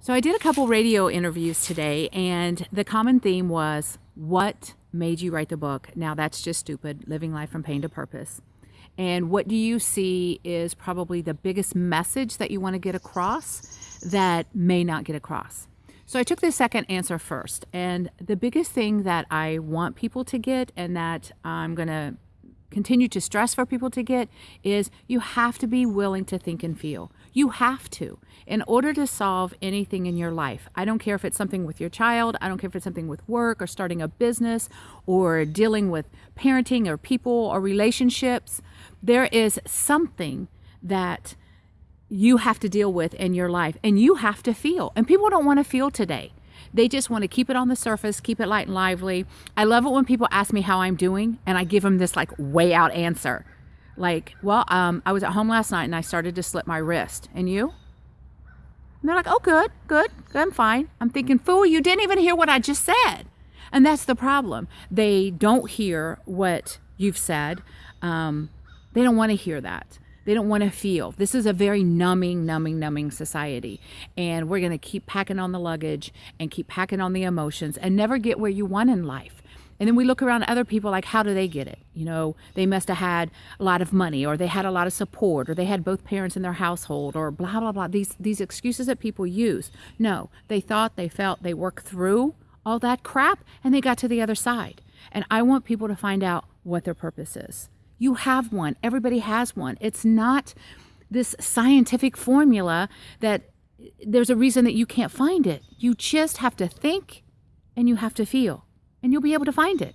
So I did a couple radio interviews today, and the common theme was what made you write the book? Now that's just stupid, living life from pain to purpose. And what do you see is probably the biggest message that you want to get across that may not get across? So I took the second answer first. And the biggest thing that I want people to get and that I'm going to continue to stress for people to get is you have to be willing to think and feel. You have to. In order to solve anything in your life, I don't care if it's something with your child, I don't care if it's something with work or starting a business or dealing with parenting or people or relationships, there is something that you have to deal with in your life and you have to feel. And people don't want to feel today. They just want to keep it on the surface, keep it light and lively. I love it when people ask me how I'm doing and I give them this like way out answer. Like, well, um, I was at home last night and I started to slip my wrist. And you? And they're like, oh, good, good, I'm fine. I'm thinking, fool, you didn't even hear what I just said. And that's the problem. They don't hear what you've said. Um, they don't want to hear that. They don't want to feel. This is a very numbing, numbing, numbing society. And we're going to keep packing on the luggage and keep packing on the emotions and never get where you want in life. And then we look around other people like, how do they get it? You know, they must have had a lot of money or they had a lot of support or they had both parents in their household or blah, blah, blah. These, these excuses that people use. No, they thought, they felt, they worked through all that crap and they got to the other side. And I want people to find out what their purpose is. You have one. Everybody has one. It's not this scientific formula that there's a reason that you can't find it. You just have to think and you have to feel, and you'll be able to find it.